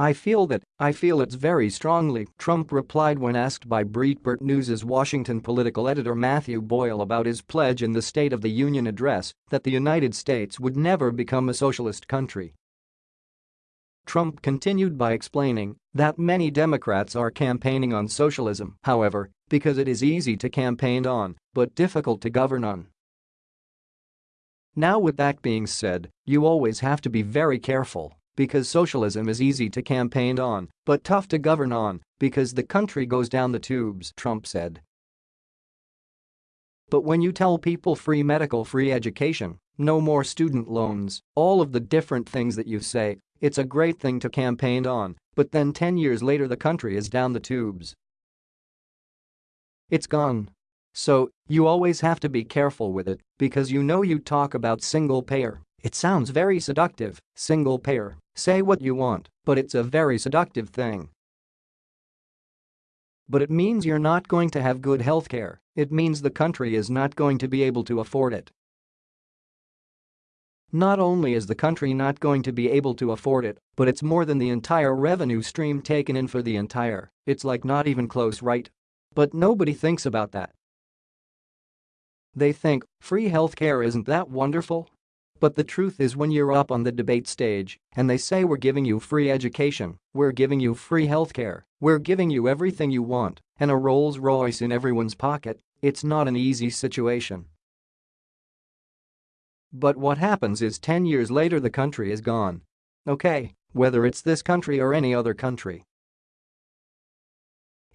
I feel that, I feel it's very strongly, Trump replied when asked by Breitbart News' Washington political editor Matthew Boyle about his pledge in the State of the Union address that the United States would never become a socialist country. Trump continued by explaining that many Democrats are campaigning on socialism, however, because it is easy to campaign on but difficult to govern on. Now with that being said, you always have to be very careful because socialism is easy to campaign on but tough to govern on because the country goes down the tubes, Trump said. But when you tell people free medical free education, no more student loans, all of the different things that you say, it's a great thing to campaign on, but then 10 years later the country is down the tubes. It's gone. So, you always have to be careful with it because you know you talk about single payer. It sounds very seductive, single payer, say what you want, but it's a very seductive thing. But it means you're not going to have good healthcare, it means the country is not going to be able to afford it. Not only is the country not going to be able to afford it, but it's more than the entire revenue stream taken in for the entire, it's like not even close right. But nobody thinks about that. They think, free healthcare isn't that wonderful? But the truth is when you're up on the debate stage and they say we're giving you free education, we're giving you free healthcare, we're giving you everything you want, and a Rolls Royce in everyone's pocket, it's not an easy situation. But what happens is 10 years later the country is gone. Okay, whether it's this country or any other country.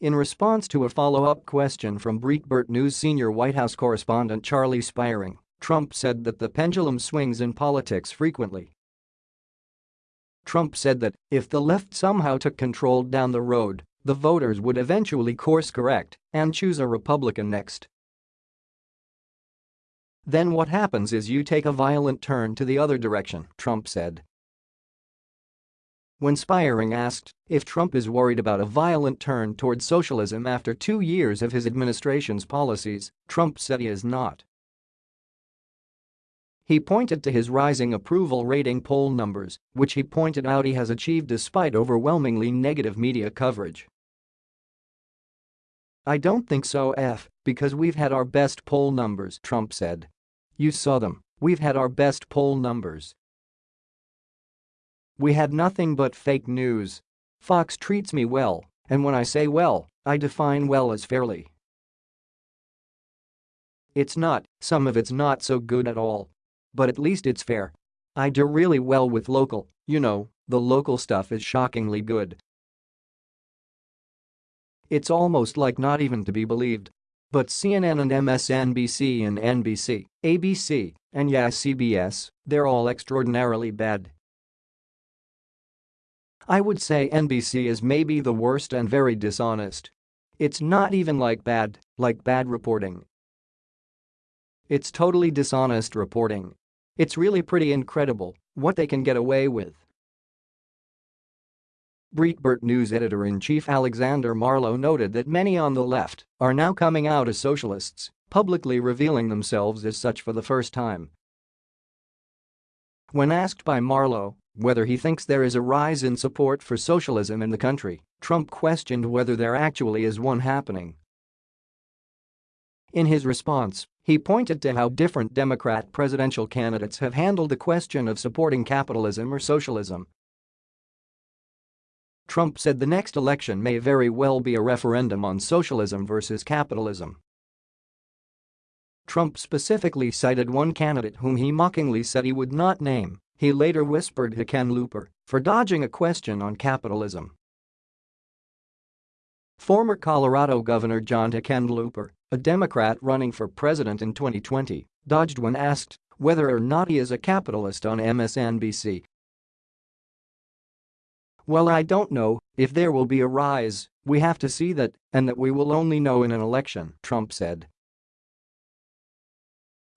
In response to a follow-up question from Breitbart News senior White House correspondent Charlie Spiering, Trump said that the pendulum swings in politics frequently. Trump said that if the left somehow took control down the road, the voters would eventually course correct and choose a Republican next. Then what happens is you take a violent turn to the other direction, Trump said. When Spiering asked if Trump is worried about a violent turn toward socialism after two years of his administration's policies, Trump said he is not. He pointed to his rising approval rating poll numbers, which he pointed out he has achieved despite overwhelmingly negative media coverage. I don't think so F, because we've had our best poll numbers, Trump said. You saw them, we've had our best poll numbers. We had nothing but fake news. Fox treats me well, and when I say well, I define well as fairly. It's not, some of it's not so good at all, but at least it's fair. I do really well with local, you know, the local stuff is shockingly good. It's almost like not even to be believed. But CNN and MSNBC and NBC, ABC, and yeah CBS, they're all extraordinarily bad. I would say NBC is maybe the worst and very dishonest. It's not even like bad, like bad reporting. It's totally dishonest reporting. It's really pretty incredible what they can get away with. Breitbart News editor-in-chief Alexander Marlow noted that many on the left are now coming out as socialists, publicly revealing themselves as such for the first time. When asked by Marlow whether he thinks there is a rise in support for socialism in the country, Trump questioned whether there actually is one happening. In his response, he pointed to how different Democrat presidential candidates have handled the question of supporting capitalism or socialism. Trump said the next election may very well be a referendum on socialism versus capitalism. Trump specifically cited one candidate whom he mockingly said he would not name, he later whispered to Ken Hickenlooper, for dodging a question on capitalism. Former Colorado Governor John Hickenlooper a Democrat running for president in 2020, dodged when asked whether or not he is a capitalist on MSNBC. Well I don't know if there will be a rise, we have to see that and that we will only know in an election, Trump said.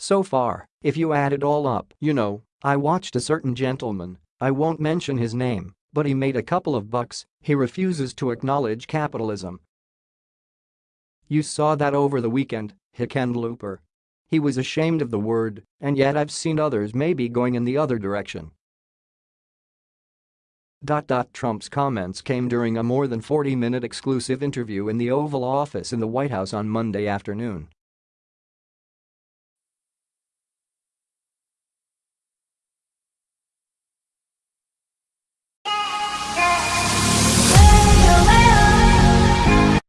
So far, if you add it all up, you know, I watched a certain gentleman, I won't mention his name, but he made a couple of bucks, he refuses to acknowledge capitalism, you saw that over the weekend, Hickenlooper. He was ashamed of the word, and yet I've seen others maybe going in the other direction. Trump's comments came during a more than 40-minute exclusive interview in the Oval Office in the White House on Monday afternoon.